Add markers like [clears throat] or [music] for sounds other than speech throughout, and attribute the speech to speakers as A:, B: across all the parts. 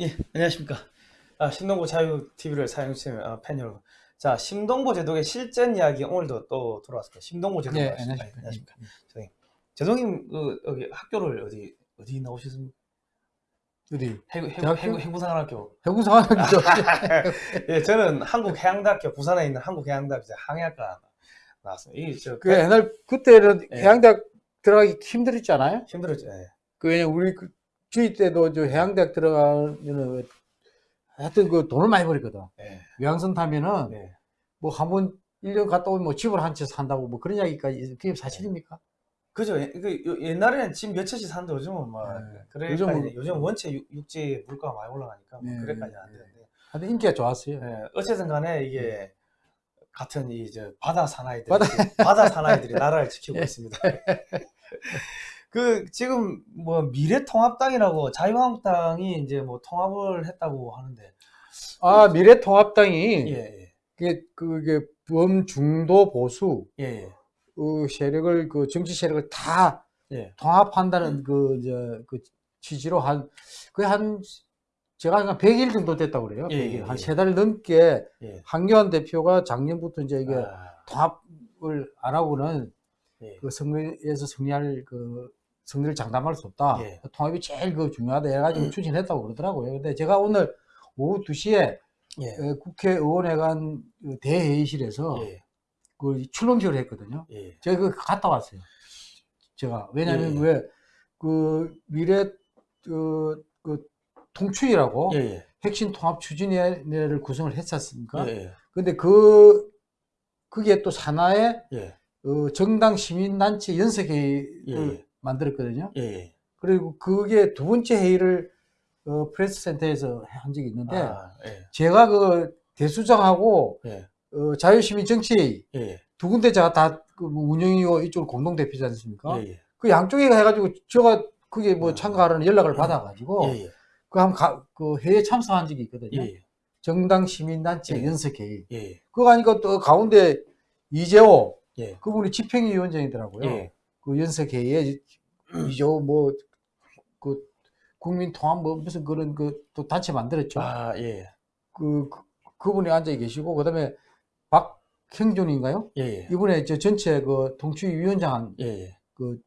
A: 예, 안녕하십니까. 아, 심동보 자유 TV를 사용해주시는 아, 팬 여러분. 자, 심동보 제독의 실전 이야기 오늘도 또 돌아왔습니다. 심동보 제독
B: 네,
A: 아시죠?
B: 안녕하십니까.
A: 아, 안녕하십니까. 제독님, 제독님 그 여기 학교를 어디 어디 나오셨습니까?
B: 어디?
A: 해군 해군
B: 대학교?
A: 해군 해군사관학교.
B: 해군사관학교.
A: 예, 저는 한국해양대학교 부산에 있는 한국해양대학교 항해학과 나왔습니다. 이 저
B: 그 옛날 그때는
A: 예.
B: 해양대학 들어가기 힘들었잖아요.
A: 힘들었죠. 예.
B: 그 왜냐 우리 그 주위 때도 저 해양대학 들어가면은 하여튼 그 돈을 많이 벌었거든.
A: 예.
B: 외항선 타면은
A: 예.
B: 뭐한 번 1년 갔다 오면 뭐 집을 한 채 산다고 뭐 그런 이야기까지 그게 사실입니까?
A: 그죠. 예, 그 요- 옛날에는 집 몇 채씩 사는데 요즘은 뭐
B: 네.
A: 그래
B: 요즘
A: 요즘 원체 육- 육지 물가가 많이 올라가니까 뭐
B: 네,
A: 그래까지는 안
B: 네.
A: 되는데.
B: 하여튼 인기가 좋았어요.
A: 예, 어쨌든 간에 이게 같은 이저 바다 사나이들
B: 바다-
A: 바다 사나이들이 나라를 지키고 [laughs] 있습니다. [laughs] 그 지금 뭐 미래통합당이라고 자유한국당이 이제 뭐 통합을 했다고 하는데
B: 아 미래통합당이
A: 예, 예.
B: 그게 그게 범중도 보수
A: 예, 예.
B: 그 세력을 그 정치 세력을 다
A: 예.
B: 통합한다는 그, 저, 그 취지로 한, 거의 한, 제가 한 100일 정도 됐다고 그래요.
A: 예,
B: 100일.
A: 예,
B: 한
A: 예.
B: 세달 넘게
A: 예.
B: 한교안 대표가 작년부터 이제 이게
A: 아,
B: 통합을 안 하고는
A: 예.
B: 그 선거에서 승리할 그 승리를 장담할 수 없다.
A: 예.
B: 통합이 제일 그 중요하다 해가지고 추진했다고 그러더라고요. 근데 제가 오늘 오후 2시에
A: 예.
B: 국회의원회관 그 대회의실에서
A: 예.
B: 그 출범식을 했거든요.
A: 예.
B: 제가 그 갔다 왔어요. 제가 왜냐하면
A: 예.
B: 왜그 미래 그, 그 통추이라고. 핵심 통합 추진위원회를 구성을 했지 않습니까?
A: 예.
B: 근데 그 그게 또 산하의
A: 예.
B: 어, 정당 시민단체 연석회의를
A: 예.
B: 만들었거든요.
A: 예. 예.
B: 그리고 그게 두 번째 회의를 어, 프레스 센터에서 한 적이 있는데
A: 아, 예.
B: 제가 그 대수장하고
A: 예.
B: 어, 자유시민 정치회의
A: 예.
B: 두 군데 제가 다 그 운영이고 이쪽 공동 대표지 않습니까?
A: 예. 예.
B: 그 양쪽에 해가지고 제가 그게 뭐
A: 아.
B: 참가하라는 연락을 받아가지고
A: 예. 예.
B: 그한 그 회의에 참석한 적이 있거든요.
A: 예.
B: 정당 시민단체
A: 예.
B: 연석회의.
A: 예.
B: 그거 하니까 또 가운데 이재호
A: 예.
B: 그분이 집행위원장이더라고요.
A: 예.
B: 그 연석회의에 이재호 뭐그 국민 통합 뭐 무슨 그런 그 또 단체 만들었죠.
A: 아, 예.
B: 그, 그 그분이 앉아 계시고 그다음에 박형준인가요?
A: 예. 예.
B: 이분의 저 전체 그 통추위 위원장 한
A: 예. 예.
B: 그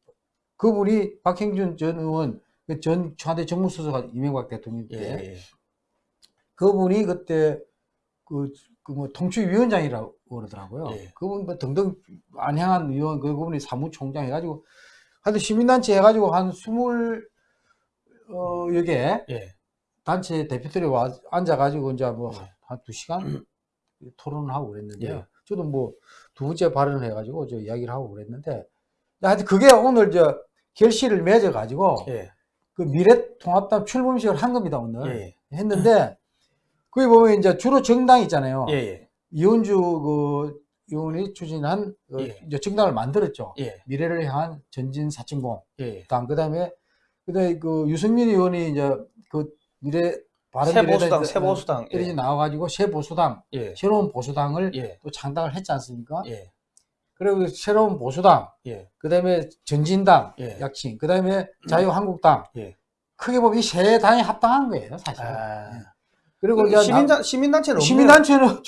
B: 그분이 박형준 전 의원 그전 청와대 정무수석가 이명박 대통령
A: 예.
B: 때
A: 예.
B: 그분이 그때 그 그 뭐 통치위원장이라고 그러더라고요.
A: 예.
B: 그분 뭐 등등 안향한 의원 그 그분이 사무총장 해가지고 하여튼 시민단체 해가지고 한 스물 어 여개
A: 예.
B: 단체 대표들이 와 앉아가지고 이제 뭐
A: 예.
B: 한두 시간 토론을 하고 그랬는데요.
A: 예.
B: 저도 뭐 두 번째 발언을 해가지고 저 이야기를 하고 그랬는데 하여튼 그게 오늘 저 결실을 맺어가지고
A: 예.
B: 그 미래통합당 출범식을 한 겁니다 오늘
A: 예.
B: 했는데 거기 보면 이제 주로 정당 있잖아요.
A: 예. 예.
B: 이원주 그 의원이 추진한 그
A: 예.
B: 이제 정당을 만들었죠.
A: 예.
B: 미래를 향한 전진 사천공
A: 예.
B: 당 그다음에 그다음에 그 유승민 의원이 이제 그 미래 바른
A: 새보수당, 새보수당. 예.
B: 나와가지고 새 보수당
A: 예.
B: 새로운 보수당을
A: 예.
B: 또 창당을 했지 않습니까?
A: 예.
B: 그리고 새로운 보수당
A: 예.
B: 그다음에 전진당
A: 예.
B: 약칭 그다음에 자유한국당
A: 예.
B: 크게 보면 이 세 당이 합당한 거예요 사실.
A: 아.
B: 그리고
A: 그
B: 이제
A: 시민단 시민단체는.
B: 시민단체는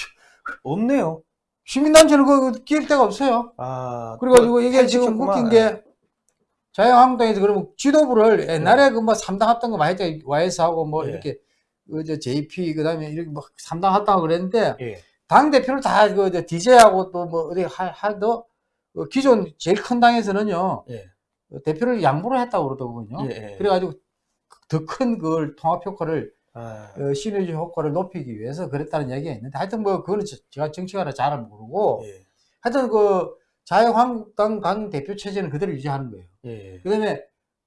A: 없네요.
B: 시민단체는 [laughs] 그 끼일 데가 없어요.
A: 아.
B: 그래가지고
A: 또
B: 이게 지금. 웃긴 게 자유한국당에서 그러면 지도부를 옛날에 그뭐 3당 합당 거 많이 했죠. YS하고 뭐
A: 예.
B: 이렇게 그저 JP 그다음에 이렇게 뭐 3당 합당하고 그랬는데
A: 예.
B: 당 대표를 다그 DJ하고 또 뭐 어디 하도 기존 제일 큰 당에서는요
A: 예.
B: 어, 대표를 양보를 했다고 그러더군요.
A: 예. 예.
B: 그래가지고 더 큰 그걸 통합 효과를
A: 아.
B: 어, 시너지 효과를 높이기 위해서 그랬다는 이야기가 있는데 하여튼 뭐 그거는 저- 제가 정치가라 잘 모르고
A: 예.
B: 하여튼 그 자유한국당 당 대표 체제는 그대로 유지하는 거예요.
A: 예.
B: 그다음에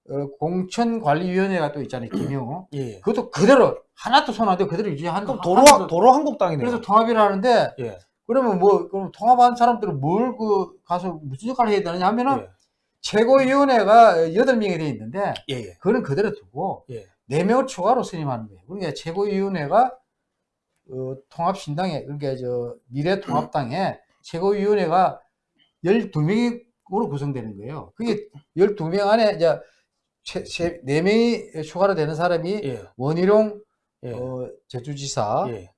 B: 어, 공천관리위원회가 또 있잖아요, [clears throat] 김영호.
A: 예.
B: 그것도 그대로 하나도 손 안 대고 그대로 유지하는
A: 그럼 도로
B: 거-
A: 도로 한국당이네요.
B: 그래서 통합이라 하는데
A: 예.
B: 그러면 뭐 그럼 통합한 사람들은 뭘 그 가서 무슨 역할을 해야 되느냐 하면은
A: 예.
B: 최고위원회가 여덟 명이 돼 있는데
A: 예. 예.
B: 그거는 그대로 두고
A: 예.
B: 네 명을 추가로 선임하는 거예요. 그러니까 최고위원회가 어, 통합신당에 그러니까 저 미래통합당에 최고위원회가 12명으로 구성되는 거예요. 그게 12명 안에 이제 최, 최, 4명이 추가로 되는 사람이
A: 예.
B: 원희룡
A: 예.
B: 어, 제주지사
A: 예.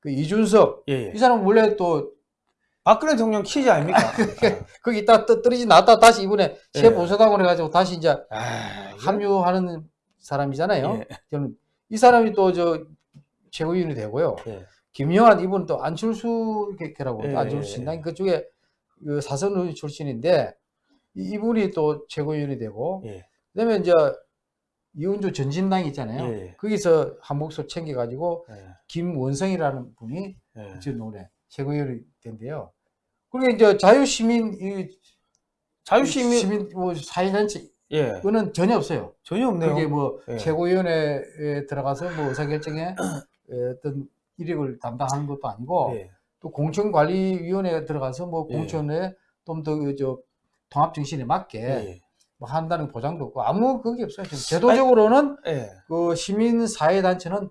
B: 그 이준석
A: 예. 예.
B: 이 사람 원래 또
A: 박근혜 대통령 키즈 아닙니까? [laughs]
B: 거기 있다 떨어지 나왔다 다시 이번에
A: 예.
B: 새 보수당을 해가지고 다시 이제
A: 아,
B: 합류하는 사람이잖아요.
A: 예.
B: 저는 이 사람이 또 저 최고위원이 되고요.
A: 예.
B: 김영환 이분 또 안철수 개라고
A: 예,
B: 안철수
A: 예,
B: 신당 그쪽에 그 사선 의원 출신인데 이- 이분이 또 최고위원이 되고
A: 예.
B: 그다음에 이제 이은주 전진당 있잖아요.
A: 예.
B: 거기서 한 목소 챙겨가지고
A: 예.
B: 김원성이라는 분이
A: 예.
B: 올해 최고위원이 된대요. 그리고 이제 자유시민 이
A: 자유시민
B: 시민 뭐 사회단체
A: 예.
B: 그거는 전혀 없어요.
A: 전혀 없네요.
B: 그게 뭐
A: 예.
B: 최고위원회에 들어가서 뭐 의사결정에 어떤 이력을 담당하는 것도 아니고
A: 예.
B: 또 공천관리위원회에 들어가서 뭐
A: 예.
B: 공천에 좀 더저 통합 정신에 맞게
A: 예.
B: 뭐 한다는 보장도 없고 아무 그게 없어요. 지금 제도적으로는
A: 예.
B: 그 시민 사회 단체는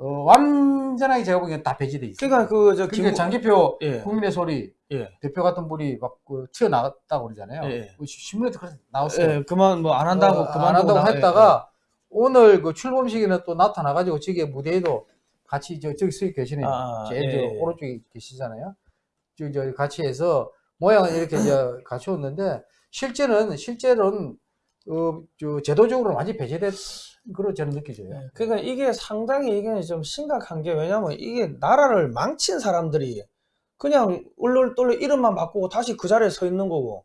B: 어, 완전하게 제가 보기엔 다 배제돼 있어요.
A: 그러니까 그저
B: 그러니까 장기표
A: 예.
B: 국민의 소리
A: 예.
B: 대표 같은 분이 막 그 튀어나왔다고 그러잖아요.
A: 예, 예.
B: 그 신문에도 그렇게 나왔어요.
A: 예. 그만 뭐 안 한다고
B: 어,
A: 그만
B: 안 한다고 했다가 오늘 그 출범식에는 또 나타나가지고 저기 무대에도 같이 저 저기 서 계시는
A: 아, 예,
B: 저
A: 예.
B: 오른쪽에 계시잖아요. 저, 저 같이 해서 모양을 이렇게 저 갖추었는데 실제는 실제로는 어, 저 제도적으로 완전히 배제된 그로 저는 느껴져요.
A: 예. 그러니까 이게 상당히 이게 좀 심각한 게 왜냐면 이게 나라를 망친 사람들이 그냥 울룰돌룰 이름만 바꾸고 다시 그 자리에 서 있는 거고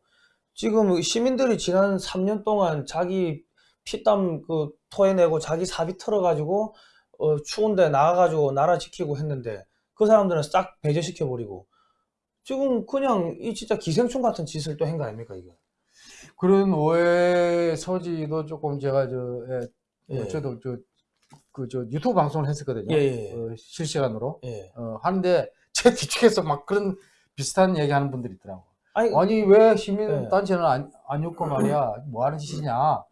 A: 지금 시민들이 지난 3년 동안 자기 피땀 그 토해내고 자기 사비 털어가지고 어, 추운데 나가가지고 나라 지키고 했는데 그 사람들은 싹 배제시켜 버리고 지금 그냥 이 진짜 기생충 같은 짓을 또 한 거 아닙니까 이게?
B: 그런 오해 소지도 조금 제가 저 예,
A: 예.
B: 어, 저도 저 그 저 유튜브 방송을 했었거든요.
A: 예, 예.
B: 어, 실시간으로
A: 예.
B: 어, 하는데 [laughs] 제 뒤쪽에서 막 그런 비슷한 얘기 하는 분들이 있더라고.
A: 아니
B: 아니 왜 시민
A: 예.
B: 단체는 안, 안 욕고 말이야 뭐 하는 짓이냐.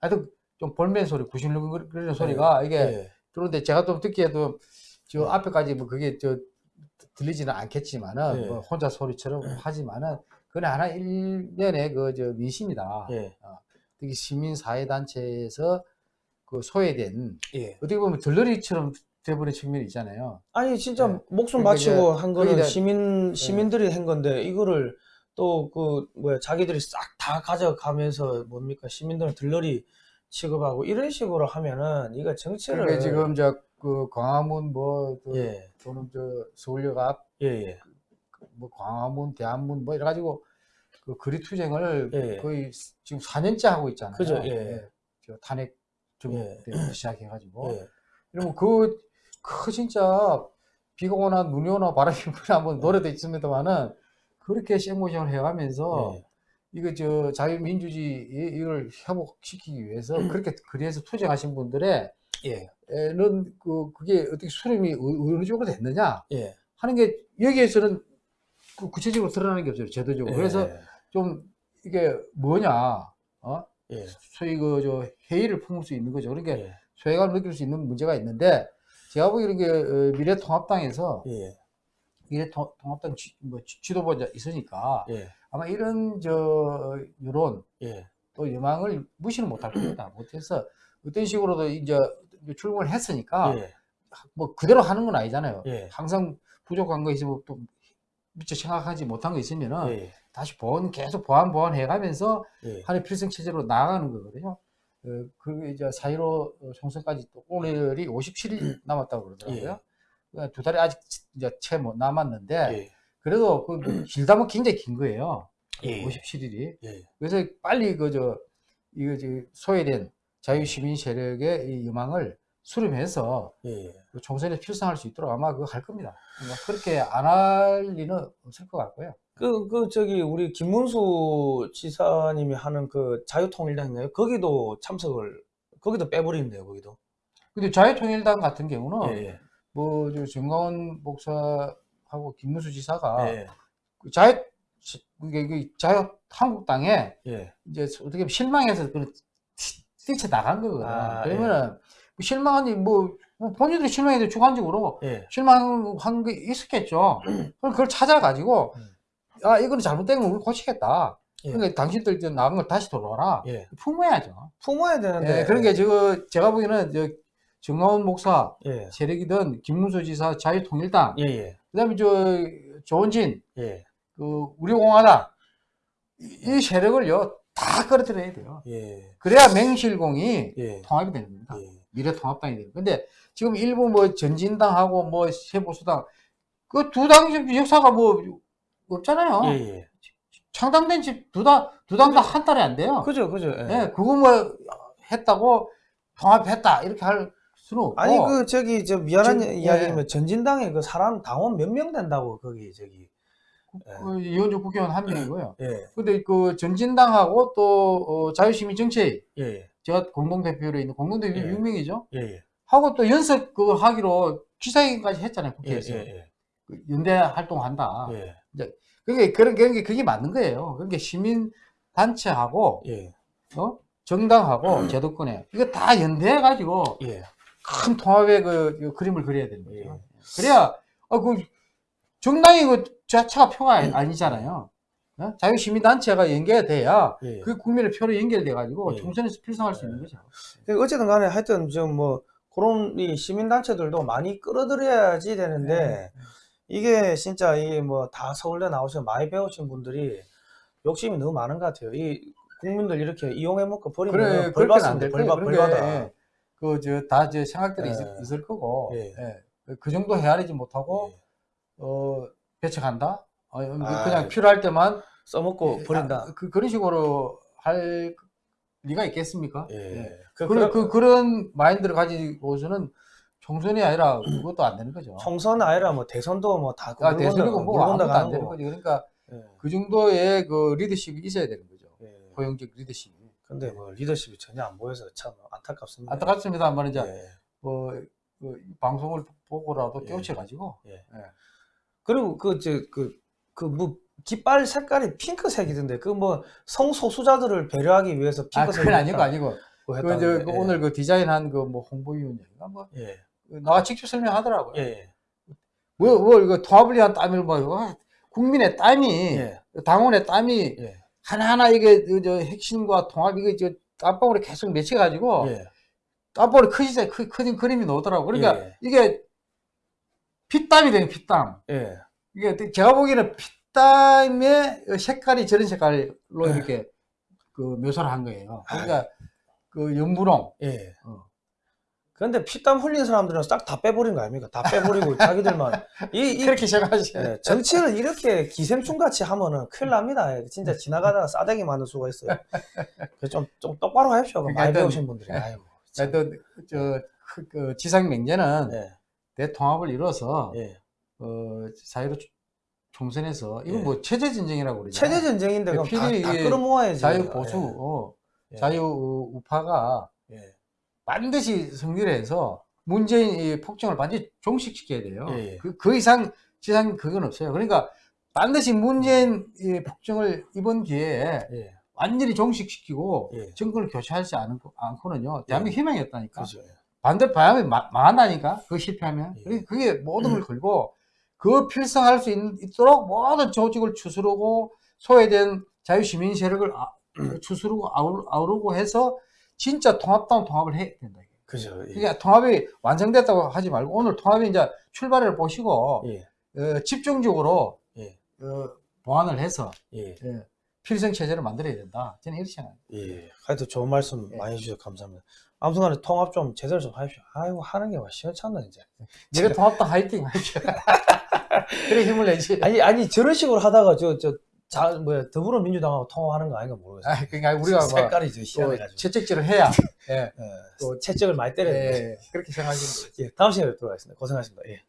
B: 하여튼 좀 볼멘 소리, 구실거리는 소리가 이게
A: 예.
B: 그런데 제가 좀 듣기에도 저
A: 예.
B: 앞에까지 뭐 그게 저 들리지는 않겠지만은
A: 예.
B: 뭐 혼자 소리처럼 하지만은 그건 하나 일련의 그 저 민심이다.
A: 예.
B: 특히 시민 사회 단체에서 그 소외된
A: 예.
B: 어떻게 보면 들러리처럼 돼버린 측면이 있잖아요.
A: 아니 진짜
B: 네.
A: 목숨
B: 그러니까
A: 바치고 한 거는 시민 시민들이 한 건데 이거를 또 그 뭐야 자기들이 싹 다 가져가면서 뭡니까 시민들은 들러리 취급하고 이런 식으로 하면은 이거 정치를
B: 그러니까 지금 저 그 광화문 뭐 또-
A: 예.
B: 또는 저 서울역 앞
A: 예, 예.
B: 뭐 광화문, 대한문 뭐 이래 가지고 그 거리 투쟁을
A: 예.
B: 거의 지금 4년째 하고 있잖아요.
A: 그죠, 예.
B: 저 탄핵 좀
A: 예.
B: 때부터 시작해가지고
A: 예.
B: 이러면 그, 그 진짜 비가 오나 눈이 오나 바람이 부나 뭐 노래도 있습니다만은 그렇게 생모션을 해가면서
A: 예.
B: 이거 저 자유민주주의 이- 이걸 회복시키기 위해서
A: 음.
B: 그렇게 거리에서 투쟁하신 분들의
A: 예.
B: 는그 그게 어떻게 수렴이 어- 어느 쪽으로 됐느냐
A: 예.
B: 하는 게 여기에서는 그 구체적으로 드러나는 게 없어요 제도적으로 그래서
A: 예.
B: 좀 이게 뭐냐 어
A: 예.
B: 소위 그저 회의를 품을 수 있는 거죠 그러니까
A: 예.
B: 소외감을 느낄 수 있는 문제가 있는데 제가 보기에는 게 어, 미래통합당에서
A: 예.
B: 미래통합당 지, 뭐 지- 지도부가 지있으니까
A: 예.
B: 아마 이런 저 여론
A: 예.
B: 또 여망을 무시는 못할 겁니다. 못해서 어떤 식으로도 이제 출근을 했으니까
A: 예.
B: 뭐 그대로 하는 건 아니잖아요.
A: 예.
B: 항상 부족한 거 있으면 또 미처 생각하지 못한 거 있으면은
A: 예.
B: 다시 보완 계속 보완 보완 해가면서
A: 예.
B: 하나의 필승 체제로 나아가는 거거든요. 어, 그 이제 4.15 총선까지 또 오늘이 57일 [clears throat] 남았다고 그러더라고요. 그러니까 두 달이 아직 이제 채뭐 남았는데
A: 예.
B: 그래도 그 길다면 굉장히 긴 거예요.
A: 예.
B: 57일이.
A: 예.
B: 그래서 빨리 그저 이거 저 소외된 자유시민 세력의 이 유망을 수렴해서
A: 예.
B: 그 총선에 필승할 수 있도록 아마 그거 할 겁니다. 그렇게 안할 리는 없을 것 같고요.
A: 그, 그, 저기, 우리 김문수 지사님이 하는 그 자유통일당인가요? 거기도 참석을, 거기도 빼버린대요, 거기도.
B: 근데 자유통일당 같은 경우는
A: 예,
B: 뭐저 정가원 목사하고 김문수 지사가
A: 예.
B: 그 자유 그게 그 자유 한국당에
A: 예.
B: 이제 어떻게 실망해서 그 뛰쳐 나간 거거든.
A: 아,
B: 그러면은 실망하니 뭐, 뭐 본인들이 실망해도 주관적으로
A: 예.
B: 실망한 게 있었겠죠. [clears throat] 그럼 그걸 찾아가지고
A: 음.
B: 아 이거는 잘못된 걸 우리 고치겠다.
A: 예.
B: 그러니까 당신들 저 나간 걸 다시 돌아와라.
A: 예.
B: 품어야죠.
A: 품어야 되는데.
B: 예, 그런 게 저거 제가 보기에는 저 정가원 목사
A: 예.
B: 세력이든 김문수 지사 자유통일당
A: 예, 예.
B: 그다음에 저 조원진
A: 예.
B: 그 우리공화당 이, 이 세력을요 다 끌어들여야 돼요.
A: 예.
B: 그래야 맹실공이
A: 예.
B: 통합이 겁니다.
A: 예.
B: 미래통합당이 되는. 근데 지금 일부 뭐 전진당하고 뭐 새보수당 그 두 당 역사가 뭐 없잖아요.
A: 예, 예.
B: 창당된 집 두당두당다한 달에 안 돼요.
A: 그죠, 그죠. 예.
B: 예, 그거 뭐 했다고 통합했다 이렇게 할 수는 없고.
A: 아니 그 저기 저 미안한
B: 전-
A: 이야기지만 전진당에 그 사람 당원 몇 명 된다고 거기 저기
B: 그 이현주 국회의원 한 명이고요.
A: 예.
B: 근데 그 전진당하고 또 어, 자유시민정치
A: 예.
B: 제가 공동대표로 있는 공동대표
A: 예.
B: 6명이죠.
A: 예. 예.
B: 하고 또 연석 그 하기로 기자회견까지 했잖아요
A: 예.
B: 국회에서
A: 예.
B: 그 연대 활동한다.
A: 예.
B: 그게 그런 그런 게 그게 맞는 거예요. 그러니까 시민 단체하고
A: 예.
B: 어? 정당하고 제도권에 이거 다 연대해 가지고
A: 예.
B: 큰 통합의 그, 그 그림을 그려야 되는 거죠.
A: 예.
B: 그래야 어, 그 정당이 그 자체가 표가 아니- 아니잖아요. 어? 자유시민단체가 연계돼야
A: 예.
B: 그 국민의 표로 연결돼 가지고
A: 예.
B: 총선에서 필성할 수 있는 거죠.
A: 그 어쨌든 간에 하여튼 좀뭐 그런 이 시민단체들도 많이 끌어들여야지 되는데
B: 네.
A: 이게 진짜 이게 뭐다 서울대 나오셔 많이 배우신 분들이 욕심이 너무 많은 것 같아요. 이 국민들 이렇게 이용해 먹고 버리면
B: 그래,
A: 벌
B: 그렇게는 안
A: 받습니다.
B: 될
A: 벌,
B: 거예요.
A: 받, 벌
B: 그러니까,
A: 받아.
B: 예. 그, 저, 다, 저, 생각들이
A: 예.
B: 있을, 있을 거고,
A: 예.
B: 예. 그 정도 헤아리지 못하고,
A: 예.
B: 어, 배척한다? 어,
A: 아,
B: 그냥 필요할 때만,
A: 써먹고
B: 예,
A: 버린다.
B: 아, 그, 그런 식으로 할 리가 있겠습니까?
A: 예.
B: 예.
A: 그,
B: 그런,
A: 그,
B: 그, 그런 마인드를 가지고서는 총선이 아니라 그것도 안 되는 거죠.
A: 총선 아니라 뭐 대선도 뭐다
B: 아, 대선이고 뭐 아무것도 안 되는 거지. 그러니까
A: 예.
B: 그 정도의 그 리더십이 있어야 되는 거죠.
A: 예.
B: 고용적 리더십이.
A: 근데 뭐 리더십이 전혀 안 보여서 참 안타깝습니다.
B: 안타깝습니다. 한 말은 이제,
A: 예.
B: 뭐, 그 방송을 보고라도
A: 예.
B: 깨우쳐 가지고,
A: 그리고 그저그 그 뭐 깃발 색깔이 핑크색이던데 그 뭐 성소수자들을 배려하기 위해서
B: 아,
A: 핑크색
B: 그건 아니고 아니고. 그, 저,
A: 했다는데,
B: 그
A: 예.
B: 오늘 그 디자인한 그 뭐 홍보위원장인가 뭐,
A: 예.
B: 나와 직접 설명하더라고요.
A: 예. 예.
B: 뭐, 뭐, 이거 통합을 위한 땀을 뭐, 와, 국민의 땀이,
A: 예.
B: 당원의 땀이
A: 예.
B: 하나하나 이게, 그, 저, 핵심과 통합, 이게 저, 땀방울이 계속 맺혀가지고,
A: 예.
B: 땀방울이 커지자, 커, 커진 그림이 나오더라고요. 그러니까
A: 예.
B: 이게 피땀이 되는 피땀.
A: 예.
B: 이게 제가 보기에는 피땀의 색깔이 저런 색깔로 이렇게 그 묘사를 한 거예요. 그러니까 그 연분홍.
A: 예.
B: 어.
A: 그런데 피땀 흘린 사람들은 싹 다 빼버린 거 아닙니까? 다 빼버리고 [laughs] 자기들만 이, 이
B: 그렇게 생각하시죠.
A: 예, 정치를 이렇게 기생충 같이 하면은 큰일 납니다. 예, 진짜 지나가다가 싸대기 맞는 수가 있어요. 그래서 좀, 좀 똑바로 하십시오. 그 많이
B: 그러니까
A: 배우신 분들이. 아이고. 참.
B: 하여튼 저, 그, 그 지상 맹제는
A: 예.
B: 대통합을 이뤄서
A: 예.
B: 어, 사회로 총선에서 이건
A: 예.
B: 뭐 체제 전쟁이라고 그러잖아요.
A: 체제 전쟁인데 그럼 다, 다 끌어모아야지.
B: 자유 보수 어,
A: 예.
B: 자유 어, 우파가
A: 예. 예.
B: 반드시 승리를 해서 문재인의 폭정을 반드시 종식시켜야 돼요.
A: 예, 예.
B: 그, 그 이상 지상 그건 없어요. 그러니까 반드시 문재인의 폭정을 이번 기회에
A: 예.
B: 완전히 종식시키고
A: 예.
B: 정권을 교체하지 않고, 않고 는요. 대한민국 희망이 없다니까.
A: 그죠.
B: 반대 바람이 마- 망한다니까. 그 실패하면.
A: 예.
B: 그게- 그게 모든 걸 걸고 그 필성할 수 있, 있도록 모든 조직을 추스르고 소외된 자유시민 세력을 아- [clears throat] 추스르고 아우, 아우르고 해서 진짜 통합다운 통합을 해야 된다.
A: 그죠. 예.
B: 그러니까 통합이 완성됐다고 하지 말고 오늘 통합이 이제 출발을 보시고
A: 예.
B: 어, 집중적으로
A: 예.
B: 어, 보완을 해서
A: 예.
B: 예, 필성 체제를 만들어야 된다. 저는 이렇게 생각합니다.
A: 예. 하여튼 좋은 말씀
B: 예.
A: 많이 해주셔서 감사합니다. 아무튼간에 통합 좀 제대로 좀 하십시오. 아이고 하는 게 와 시원찮네 이제.
B: 미래 통합당 화이팅 하죠. [laughs] 그래 힘을 내지. [laughs]
A: 아니 아니 저런 식으로 하다가 저저 자 뭐야 더불어민주당하고 통합하는 거 아닌가 모르겠어요.
B: 아, 그러니까 우리가 뭐
A: 색깔이
B: 저또
A: 희한해가지고.
B: 채찍질을 해야 [laughs] 예,
A: 예. 또 채찍을 많이 때려야 돼.
B: 예, 그렇게 생각하시면 돼요. [laughs]
A: 예. 다음 시간에 뵙도록 하겠습니다. 고생하셨습니다. 예.